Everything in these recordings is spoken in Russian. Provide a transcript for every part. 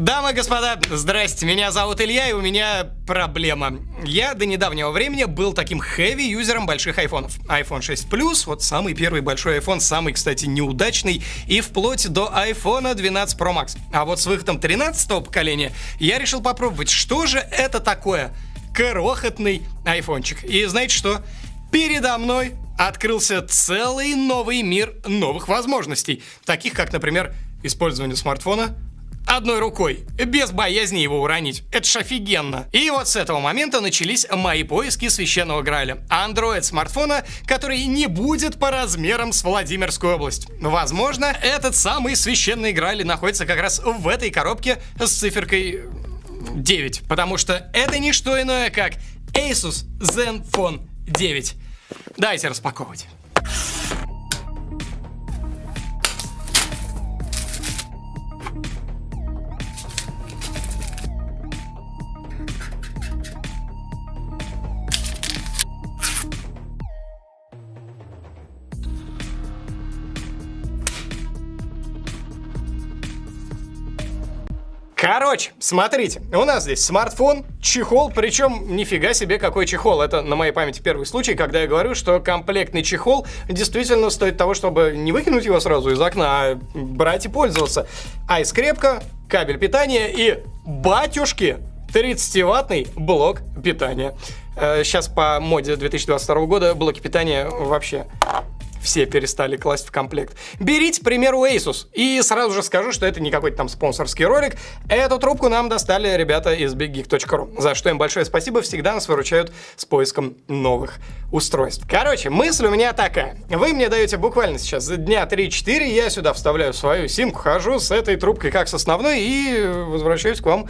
Дамы и господа, здрасте, меня зовут Илья, и у меня проблема. Я до недавнего времени был таким хэви-юзером больших айфонов. iPhone 6 Plus, вот самый первый большой iPhone, самый, кстати, неудачный, и вплоть до iPhone 12 Pro Max. А вот с выходом 13 поколения я решил попробовать, что же это такое крохотный айфончик. И знаете что? Передо мной открылся целый новый мир новых возможностей, таких как, например, использование смартфона одной рукой, без боязни его уронить. Это ж офигенно. И вот с этого момента начались мои поиски священного Граля. Андроид смартфона, который не будет по размерам с Владимирскую область. Возможно, этот самый священный Грааль находится как раз в этой коробке с циферкой 9, потому что это не что иное, как Asus Zenfone 9. Давайте распаковывать. Короче, смотрите, у нас здесь смартфон, чехол, причем нифига себе какой чехол. Это на моей памяти первый случай, когда я говорю, что комплектный чехол действительно стоит того, чтобы не выкинуть его сразу из окна, а брать и пользоваться. Айскрепка, кабель питания и батюшки 30-ваттный блок питания. Сейчас э, по моде 2022 года блоки питания вообще все перестали класть в комплект. Берите, к примеру, Asus. И сразу же скажу, что это не какой-то там спонсорский ролик. Эту трубку нам достали ребята из BigGeek.ru, за что им большое спасибо, всегда нас выручают с поиском новых устройств. Короче, мысль у меня такая. Вы мне даете буквально сейчас дня 3-4, я сюда вставляю свою симку, хожу с этой трубкой как с основной и возвращаюсь к вам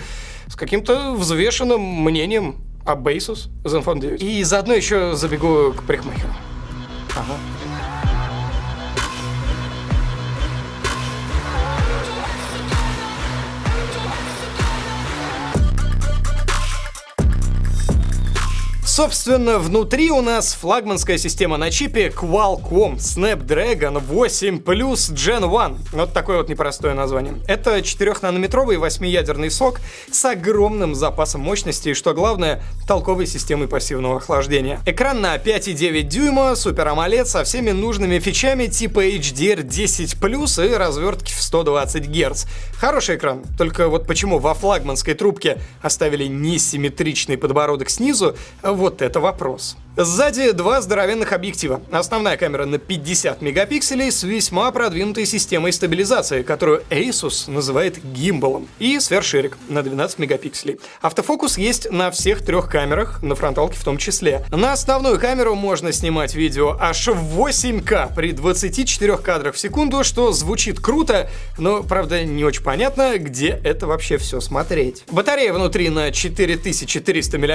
с каким-то взвешенным мнением об Asus Zenfone 9. И заодно еще забегу к парикмахеру. Ага. Собственно, внутри у нас флагманская система на чипе Qualcomm Snapdragon 8 Plus Gen 1. Вот такое вот непростое название. Это 4-нанометровый 8-ядерный сок с огромным запасом мощности и, что главное, толковой системой пассивного охлаждения. Экран на 5,9 дюйма, Super AMOLED со всеми нужными фичами типа HDR10+, и развертки в 120 Гц. Хороший экран, только вот почему во флагманской трубке оставили несимметричный подбородок снизу, вот это вопрос. Сзади два здоровенных объектива. Основная камера на 50 мегапикселей с весьма продвинутой системой стабилизации, которую Asus называет гимбалом. И сверхширик на 12 мегапикселей. Автофокус есть на всех трех камерах, на фронталке в том числе. На основную камеру можно снимать видео аж в 8К при 24 кадрах в секунду, что звучит круто, но, правда, не очень понятно, где это вообще все смотреть. Батарея внутри на 4300 мАч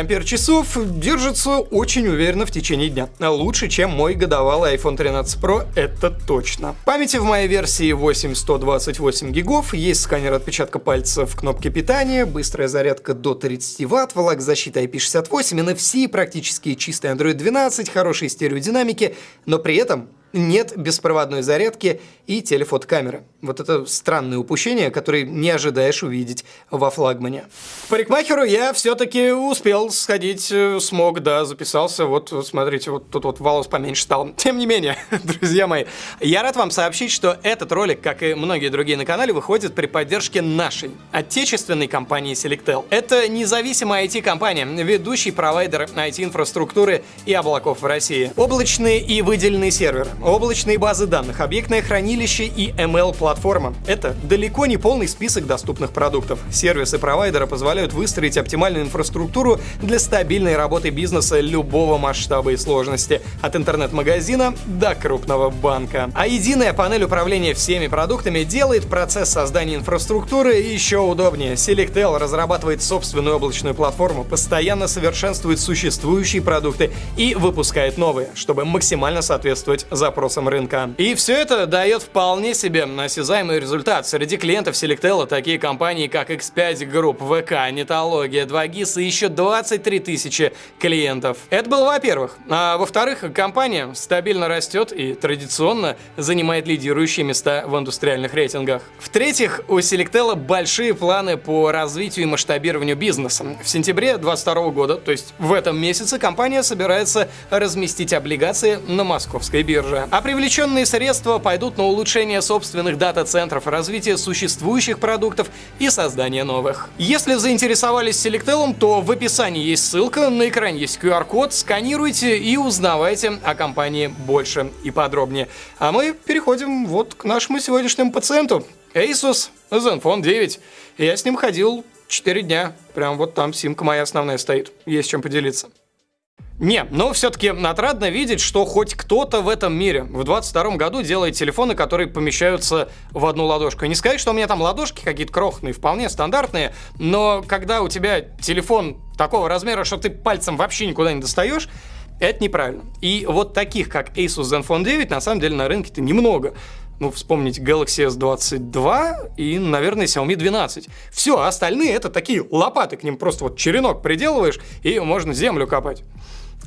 держится очень уверенно уверенно в течение дня. Лучше, чем мой годовалый iPhone 13 Pro, это точно. Памяти в моей версии 8128 гигов, есть сканер отпечатка пальца в кнопке питания, быстрая зарядка до 30 Вт, влагозащита IP68, NFC, практически чистый Android 12, хорошие стереодинамики, но при этом нет беспроводной зарядки и телефотокамеры. Вот это странное упущение, которое не ожидаешь увидеть во флагмане. К парикмахеру я все-таки успел сходить, э, смог, да, записался. Вот, вот смотрите, вот тут вот волос поменьше стал. Тем не менее, друзья мои, я рад вам сообщить, что этот ролик, как и многие другие на канале, выходит при поддержке нашей отечественной компании Selectel. Это независимая IT-компания, ведущий провайдер IT-инфраструктуры и облаков в России. Облачные и выделенные серверы, облачные базы данных, объектное хранилище и ML-платформа. Это далеко не полный список доступных продуктов. Сервисы провайдера позволяют выстроить оптимальную инфраструктуру для стабильной работы бизнеса любого масштаба и сложности, от интернет-магазина до крупного банка. А единая панель управления всеми продуктами делает процесс создания инфраструктуры еще удобнее. Selectel разрабатывает собственную облачную платформу, постоянно совершенствует существующие продукты и выпускает новые, чтобы максимально соответствовать за запросам рынка. И все это дает вполне себе осязаемый результат. Среди клиентов Selectel такие компании, как X5 Group, ВК, Нетология, 2GIS и еще 23 тысячи клиентов. Это было во-первых. А во-вторых, компания стабильно растет и традиционно занимает лидирующие места в индустриальных рейтингах. В-третьих, у Selectel большие планы по развитию и масштабированию бизнеса. В сентябре 2022 года, то есть в этом месяце, компания собирается разместить облигации на московской бирже. А привлеченные средства пойдут на улучшение собственных дата-центров, развитие существующих продуктов и создание новых. Если заинтересовались Selectel, то в описании есть ссылка, на экране есть QR-код, сканируйте и узнавайте о компании больше и подробнее. А мы переходим вот к нашему сегодняшнему пациенту. Asus Zenfone 9. Я с ним ходил 4 дня. Прям вот там симка моя основная стоит. Есть чем поделиться. Не, но все-таки отрадно видеть, что хоть кто-то в этом мире в 22 году делает телефоны, которые помещаются в одну ладошку. не сказать, что у меня там ладошки какие-то крохотные, вполне стандартные, но когда у тебя телефон такого размера, что ты пальцем вообще никуда не достаешь, это неправильно. И вот таких, как Asus Zenfone 9, на самом деле на рынке-то немного ну, вспомнить Galaxy S22 и, наверное, Xiaomi 12. Все, а остальные это такие лопаты, к ним просто вот черенок приделываешь, и можно землю копать.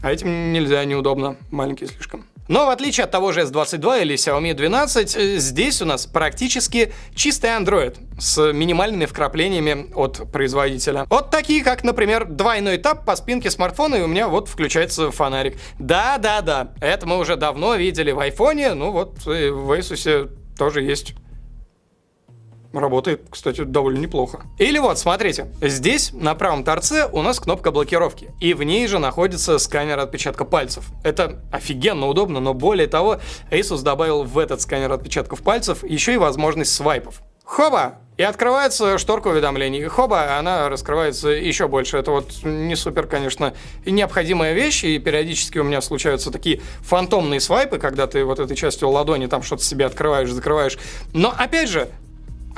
А этим нельзя, неудобно, маленькие слишком. Но в отличие от того же S22 или Xiaomi 12, э, здесь у нас практически чистый Android с минимальными вкраплениями от производителя. Вот такие, как, например, двойной тап по спинке смартфона, и у меня вот включается фонарик. Да-да-да, это мы уже давно видели в айфоне, ну вот в Asus тоже есть Работает, кстати, довольно неплохо. Или вот, смотрите, здесь на правом торце у нас кнопка блокировки, и в ней же находится сканер отпечатка пальцев. Это офигенно удобно, но более того, Asus добавил в этот сканер отпечатков пальцев еще и возможность свайпов. Хоба! И открывается шторка уведомлений. Хоба, она раскрывается еще больше. Это вот не супер, конечно, необходимая вещь. И периодически у меня случаются такие фантомные свайпы, когда ты вот этой частью ладони там что-то себе открываешь, закрываешь. Но опять же,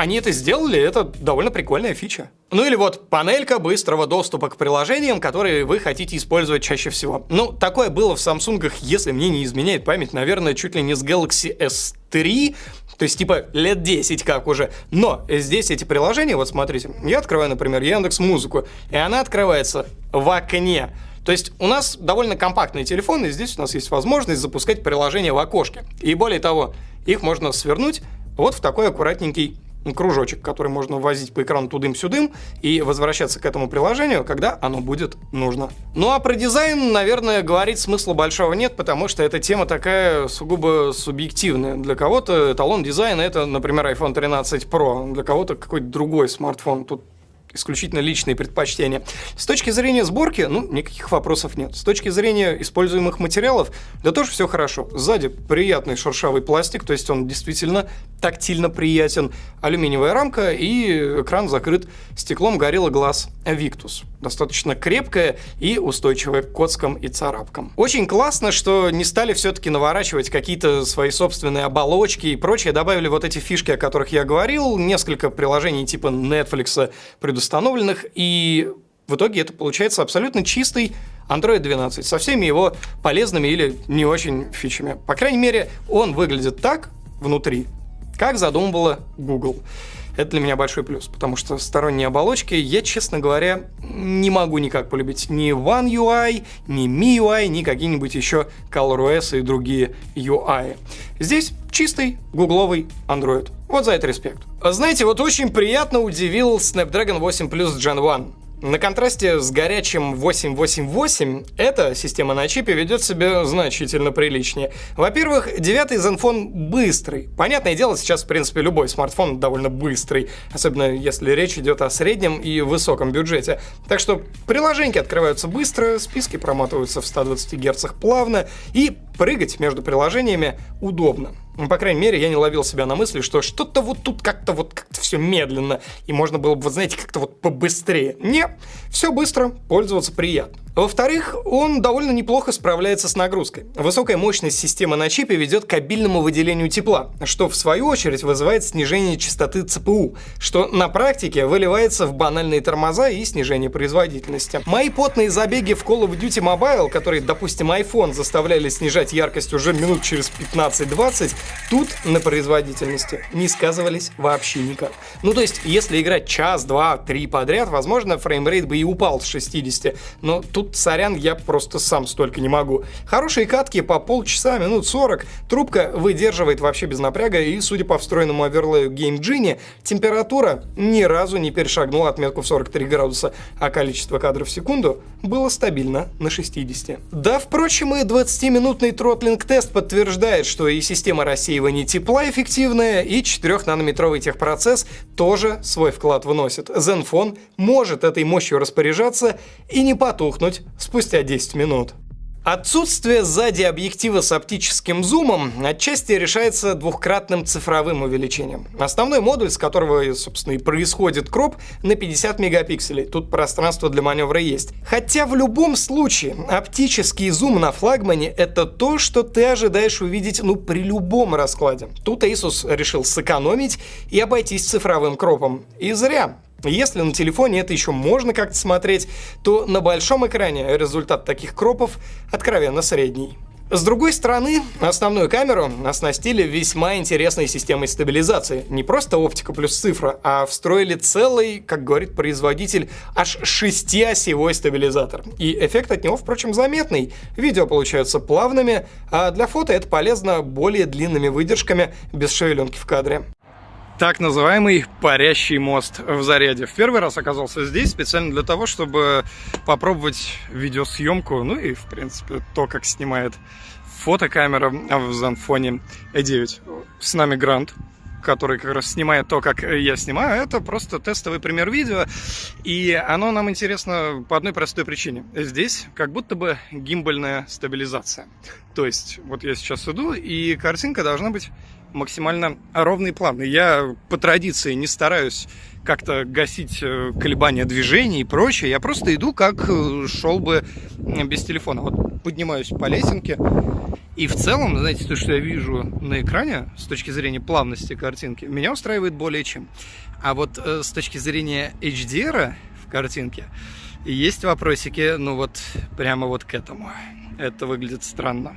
они это сделали, это довольно прикольная фича. Ну или вот панелька быстрого доступа к приложениям, которые вы хотите использовать чаще всего. Ну, такое было в Samsung, если мне не изменяет память, наверное, чуть ли не с Galaxy S3, то есть, типа, лет 10 как уже. Но здесь эти приложения, вот смотрите, я открываю, например, Яндекс Музыку, и она открывается в окне. То есть у нас довольно компактный телефон, и здесь у нас есть возможность запускать приложения в окошке. И более того, их можно свернуть вот в такой аккуратненький кружочек, который можно возить по экрану тудым-сюдым и возвращаться к этому приложению, когда оно будет нужно. Ну а про дизайн, наверное, говорить смысла большого нет, потому что эта тема такая сугубо субъективная. Для кого-то эталон дизайна это, например, iPhone 13 Pro, для кого-то какой-то другой смартфон. Тут исключительно личные предпочтения. С точки зрения сборки, ну, никаких вопросов нет. С точки зрения используемых материалов, да тоже все хорошо. Сзади приятный шершавый пластик, то есть он действительно тактильно приятен. Алюминиевая рамка и экран закрыт стеклом Gorilla Glass Victus. Достаточно крепкая и устойчивая к коцкам и царапкам. Очень классно, что не стали все-таки наворачивать какие-то свои собственные оболочки и прочее. Добавили вот эти фишки, о которых я говорил. Несколько приложений типа Netflix предусмотрели предустановленных, и в итоге это получается абсолютно чистый Android 12 со всеми его полезными или не очень фичами. По крайней мере, он выглядит так внутри, как задумывала Google. Это для меня большой плюс, потому что сторонние оболочки я, честно говоря, не могу никак полюбить. Ни One UI, ни MIUI, ни какие-нибудь еще ColorOS и другие UI. Здесь чистый гугловый Android. Вот за это респект. Знаете, вот очень приятно удивил Snapdragon 8 Plus Gen 1. На контрасте с горячим 888 эта система на чипе ведет себя значительно приличнее. Во-первых, девятый Zenfone быстрый. Понятное дело, сейчас, в принципе, любой смартфон довольно быстрый, особенно если речь идет о среднем и высоком бюджете. Так что приложения открываются быстро, списки проматываются в 120 Гц плавно, и прыгать между приложениями удобно. Ну, по крайней мере, я не ловил себя на мысли, что что-то вот тут как-то вот как-то все медленно, и можно было бы, знаете, как-то вот побыстрее. Не, все быстро, пользоваться приятно. Во-вторых, он довольно неплохо справляется с нагрузкой. Высокая мощность системы на чипе ведет к обильному выделению тепла, что в свою очередь вызывает снижение частоты ЦПУ, что на практике выливается в банальные тормоза и снижение производительности. Мои потные забеги в Call of Duty Mobile, которые, допустим, iPhone заставляли снижать яркость уже минут через 15-20, тут на производительности не сказывались вообще никак. Ну то есть, если играть час, два, три подряд, возможно, framerate бы и упал с 60, но тут тут, сорян, я просто сам столько не могу. Хорошие катки по полчаса, минут 40, трубка выдерживает вообще без напряга, и, судя по встроенному оверлею Game Genie, температура ни разу не перешагнула отметку в 43 градуса, а количество кадров в секунду было стабильно на 60. Да, впрочем, и 20-минутный throttling-тест подтверждает, что и система рассеивания тепла эффективная, и 4-нанометровый техпроцесс тоже свой вклад вносит. Zenfone может этой мощью распоряжаться и не потухнуть спустя 10 минут. Отсутствие сзади объектива с оптическим зумом отчасти решается двухкратным цифровым увеличением. Основной модуль, с которого, собственно, и происходит кроп, на 50 мегапикселей. Тут пространство для маневра есть. Хотя в любом случае оптический зум на флагмане — это то, что ты ожидаешь увидеть ну, при любом раскладе. Тут Asus решил сэкономить и обойтись цифровым кропом. И зря. Если на телефоне это еще можно как-то смотреть, то на большом экране результат таких кропов откровенно средний. С другой стороны, основную камеру оснастили весьма интересной системой стабилизации. Не просто оптика плюс цифра, а встроили целый, как говорит производитель, аж шестиосевой стабилизатор. И эффект от него, впрочем, заметный. Видео получаются плавными, а для фото это полезно более длинными выдержками без шевеленки в кадре так называемый парящий мост в заряде. В первый раз оказался здесь специально для того, чтобы попробовать видеосъемку, ну и, в принципе, то, как снимает фотокамера в Zenfone E9. С нами Грант, который как раз снимает то, как я снимаю, это просто тестовый пример видео, и оно нам интересно по одной простой причине. Здесь как будто бы гимбальная стабилизация. То есть, вот я сейчас иду, и картинка должна быть максимально ровный план. я по традиции не стараюсь как-то гасить э, колебания движения и прочее. Я просто иду, как э, шел бы без телефона. Вот поднимаюсь по лесенке. И в целом, знаете, то, что я вижу на экране с точки зрения плавности картинки, меня устраивает более чем. А вот э, с точки зрения HDR в картинке есть вопросики, ну вот прямо вот к этому. Это выглядит странно.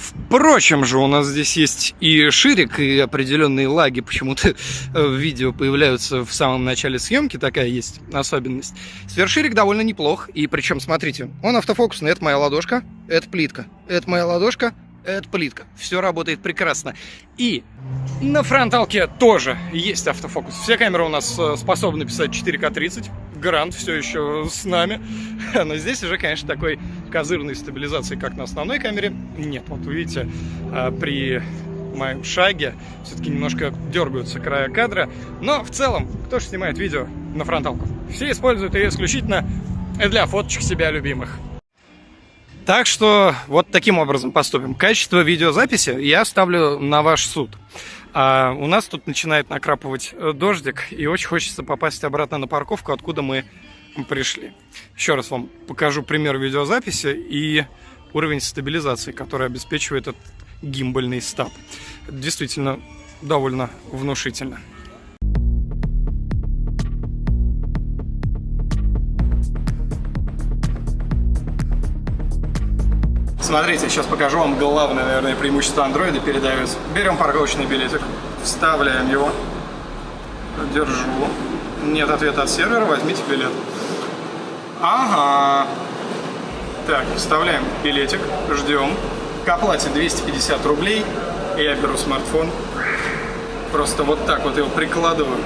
Впрочем же, у нас здесь есть и ширик, и определенные лаги. Почему-то в видео появляются в самом начале съемки, такая есть особенность. Сверхширик довольно неплох, и причем, смотрите, он автофокусный, это моя ладошка, это плитка, это моя ладошка, это плитка. Все работает прекрасно. И на фронталке тоже есть автофокус. Все камеры у нас э, способны писать 4К30. Грант все еще с нами. Но здесь уже, конечно, такой козырной стабилизации, как на основной камере, нет. Вот вы видите, э, при моем шаге все-таки немножко дергаются края кадра. Но в целом, кто же снимает видео на фронталку? Все используют ее исключительно для фоточек себя любимых. Так что вот таким образом поступим. Качество видеозаписи я ставлю на ваш суд. А у нас тут начинает накрапывать э, дождик, и очень хочется попасть обратно на парковку, откуда мы пришли. Еще раз вам покажу пример видеозаписи и уровень стабилизации, который обеспечивает этот гимбальный стаб. Действительно довольно внушительно. Смотрите, сейчас покажу вам главное, наверное, преимущество андроида перед iOS. Берем парковочный билетик, вставляем его, держу. Нет ответа от сервера, возьмите билет. Ага. Так, вставляем билетик, ждем. К оплате 250 рублей. Я беру смартфон. Просто вот так вот его прикладываю.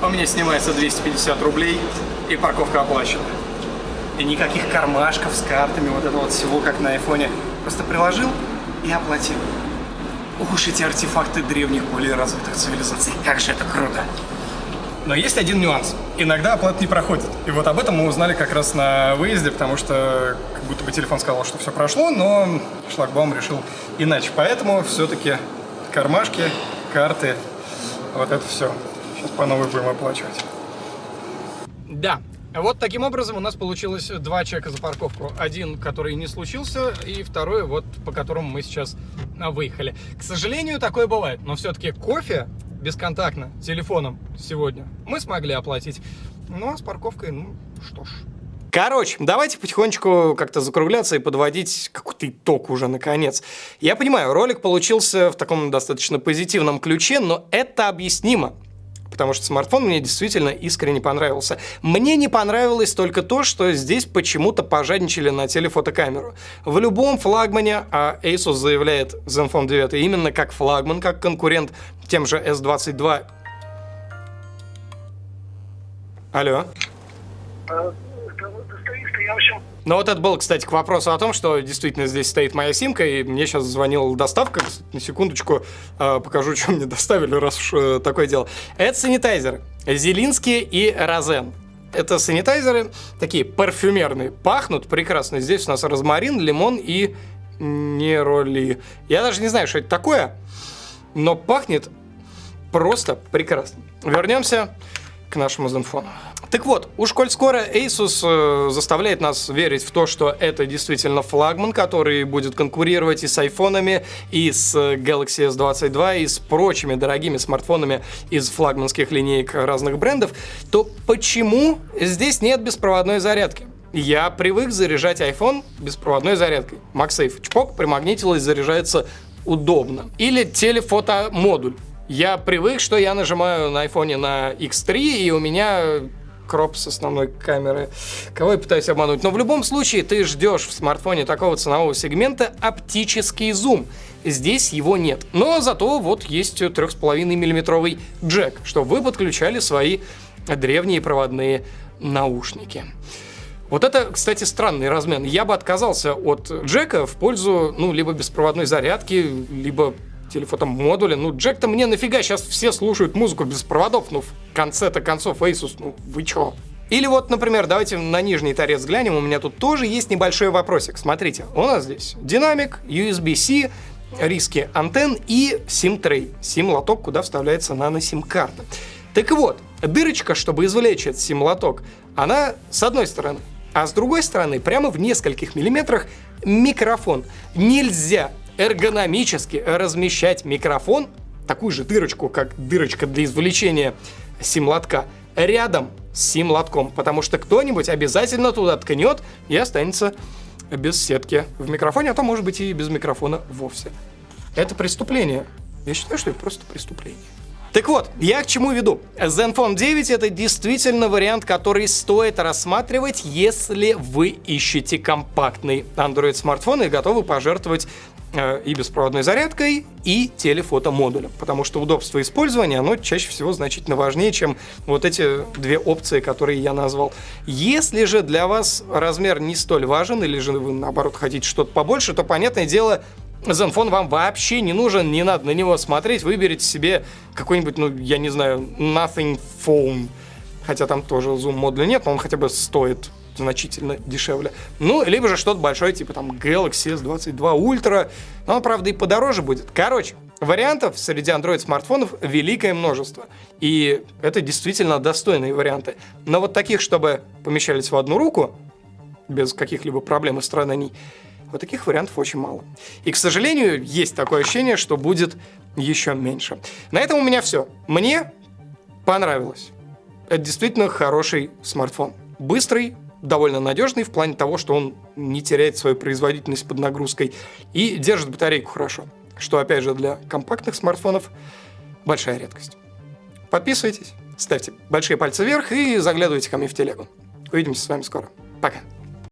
У меня снимается 250 рублей и парковка оплачена. И никаких кармашков с картами, вот этого вот всего, как на айфоне. Просто приложил и оплатил. Уж эти артефакты древних, более развитых цивилизаций. Как же это круто. Но есть один нюанс. Иногда оплата не проходит. И вот об этом мы узнали как раз на выезде, потому что как будто бы телефон сказал, что все прошло, но шлагбаум решил иначе. Поэтому все-таки кармашки, карты, вот это все. Сейчас по новой будем оплачивать. Да, Вот таким образом у нас получилось два чека за парковку. Один, который не случился, и второй, вот по которому мы сейчас а, выехали. К сожалению, такое бывает, но все-таки кофе бесконтактно, телефоном сегодня мы смогли оплатить. Ну, а с парковкой, ну, что ж. Короче, давайте потихонечку как-то закругляться и подводить какой-то итог уже наконец. Я понимаю, ролик получился в таком достаточно позитивном ключе, но это объяснимо потому что смартфон мне действительно искренне понравился. Мне не понравилось только то, что здесь почему-то пожадничали на телефотокамеру. В любом флагмане, а Asus заявляет Zenfone 9 именно как флагман, как конкурент тем же S22. Алло? А, я, в общем... Ну вот это был, кстати, к вопросу о том, что действительно здесь стоит моя симка, и мне сейчас звонила доставка. На секундочку э, покажу, что мне доставили, раз уж э, такое дело. Это санитайзеры. Зелинский и Розен. Это санитайзеры такие парфюмерные, пахнут прекрасно. Здесь у нас розмарин, лимон и нероли. Я даже не знаю, что это такое, но пахнет просто прекрасно. Вернемся к нашему Zenfone. Так вот, уж коль скоро Asus э, заставляет нас верить в то, что это действительно флагман, который будет конкурировать и с айфонами, и с Galaxy S22, и с прочими дорогими смартфонами из флагманских линеек разных брендов, то почему здесь нет беспроводной зарядки? Я привык заряжать iPhone беспроводной зарядкой. MagSafe чпок, примагнитилось, заряжается удобно. Или телефотомодуль. Я привык, что я нажимаю на iPhone на X3, и у меня кроп с основной камеры. Кого я пытаюсь обмануть? Но в любом случае ты ждешь в смартфоне такого ценового сегмента оптический зум. Здесь его нет. Но зато вот есть 3,5 миллиметровый джек, что вы подключали свои древние проводные наушники. Вот это, кстати, странный размен. Я бы отказался от джека в пользу, ну, либо беспроводной зарядки, либо телефотомодуля. Ну, Джек-то мне нафига, сейчас все слушают музыку без проводов, ну, в конце-то концов, Asus, ну, вы чё? Или вот, например, давайте на нижний торец глянем, у меня тут тоже есть небольшой вопросик. Смотрите, у нас здесь динамик, USB-C, риски антенн и SIM-трей, SIM-лоток, куда вставляется нано-SIM-карта. Так вот, дырочка, чтобы извлечь этот SIM-лоток, она с одной стороны, а с другой стороны, прямо в нескольких миллиметрах микрофон. Нельзя эргономически размещать микрофон, такую же дырочку, как дырочка для извлечения сим-лотка, рядом с сим-лотком, потому что кто-нибудь обязательно туда ткнет и останется без сетки в микрофоне, а то может быть и без микрофона вовсе. Это преступление. Я считаю, что это просто преступление. Так вот, я к чему веду? Zenfone 9 это действительно вариант, который стоит рассматривать, если вы ищете компактный Android смартфон и готовы пожертвовать и беспроводной зарядкой, и телефотомодулем. Потому что удобство использования, оно чаще всего значительно важнее, чем вот эти две опции, которые я назвал. Если же для вас размер не столь важен, или же вы, наоборот, хотите что-то побольше, то, понятное дело, Zenfone вам вообще не нужен, не надо на него смотреть, выберите себе какой-нибудь, ну, я не знаю, Nothing Phone. Хотя там тоже зум модуля нет, но он хотя бы стоит значительно дешевле. Ну, либо же что-то большое, типа там Galaxy S22 Ultra. Но он, правда, и подороже будет. Короче, вариантов среди Android смартфонов великое множество. И это действительно достойные варианты. Но вот таких, чтобы помещались в одну руку, без каких-либо проблем и страданий, вот таких вариантов очень мало. И, к сожалению, есть такое ощущение, что будет еще меньше. На этом у меня все. Мне понравилось. Это действительно хороший смартфон. Быстрый, довольно надежный в плане того, что он не теряет свою производительность под нагрузкой и держит батарейку хорошо, что, опять же, для компактных смартфонов большая редкость. Подписывайтесь, ставьте большие пальцы вверх и заглядывайте ко мне в телегу. Увидимся с вами скоро. Пока.